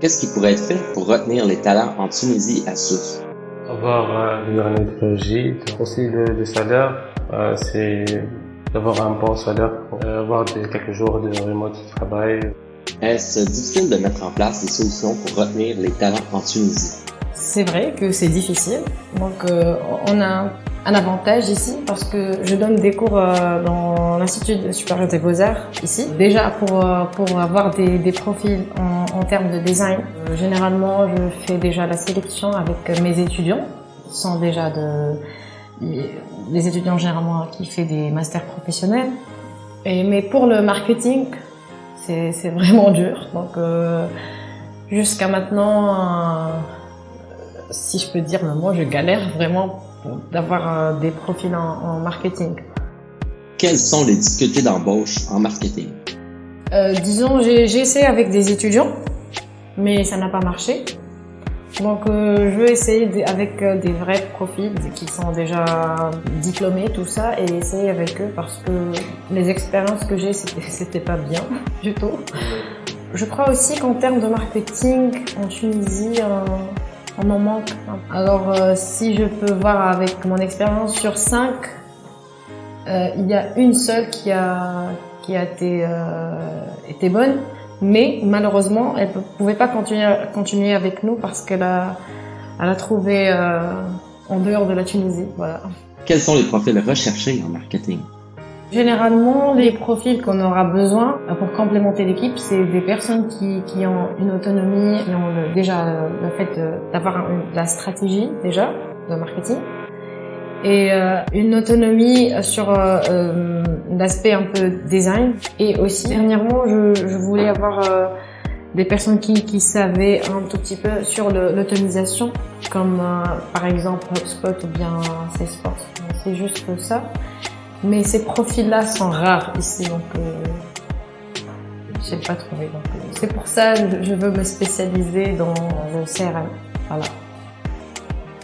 Qu'est-ce qui pourrait être fait pour retenir les talents en Tunisie à Sousse? Avoir euh, une dernière technologie, aussi le, le salaire, euh, c'est d'avoir un bon salaire pour euh, avoir des, quelques jours de remote travail. Est-ce difficile de mettre en place des solutions pour retenir les talents en Tunisie? C'est vrai que c'est difficile. Donc, euh, on a un avantage ici parce que je donne des cours euh, dans l'Institut supérieur des beaux-arts ici. Déjà pour, euh, pour avoir des, profils en, termes de design, euh, généralement je fais déjà la sélection avec mes étudiants. Ils sont déjà de, les étudiants généralement qui font des masters professionnels. Et, mais pour le marketing, c'est vraiment dur. Donc jusqu'à maintenant, si je peux dire mot, je galère vraiment d'avoir euh, des profils en, en, marketing. Quelles sont les difficultés d'embauche en marketing? Euh, Disons, j'ai essayé avec des étudiants, mais ça n'a pas marché. Donc, euh, je veux essayer avec des vrais profils qui sont déjà diplômés, tout ça, et essayer avec eux parce que les expériences que j'ai, c'était pas bien du tout. Je crois aussi qu'en termes de marketing en Tunisie, euh, on m'en manque. Alors, euh, si je peux voir avec mon expérience sur 5, euh, il y a une seule qui a, qui a été, euh, été bonne, mais malheureusement, elle ne pouvait pas continuer, continuer avec nous parce qu'elle a, elle a trouvé euh, en dehors de la Tunisie. Voilà. Quels sont les profils recherchés en marketing? Généralement, les profils qu'on aura besoin pour complémenter l'équipe, c'est des personnes qui, qui, ont une autonomie, qui ont déjà le fait d'avoir la stratégie déjà de marketing et euh, une autonomie sur euh, euh, l'aspect un peu design. Et aussi, dernièrement, je, je voulais avoir euh, des personnes qui, qui savaient un tout petit peu sur l'automatisation, comme euh, par exemple HubSpot ou bien Salesforce. C'est juste ça. Mais ces profils-là sont rares ici, donc euh, je n'ai pas trouvé. Euh, c'est pour ça que je veux me spécialiser dans le CRM. Voilà.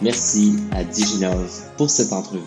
Merci à Diginose pour cette entrevue.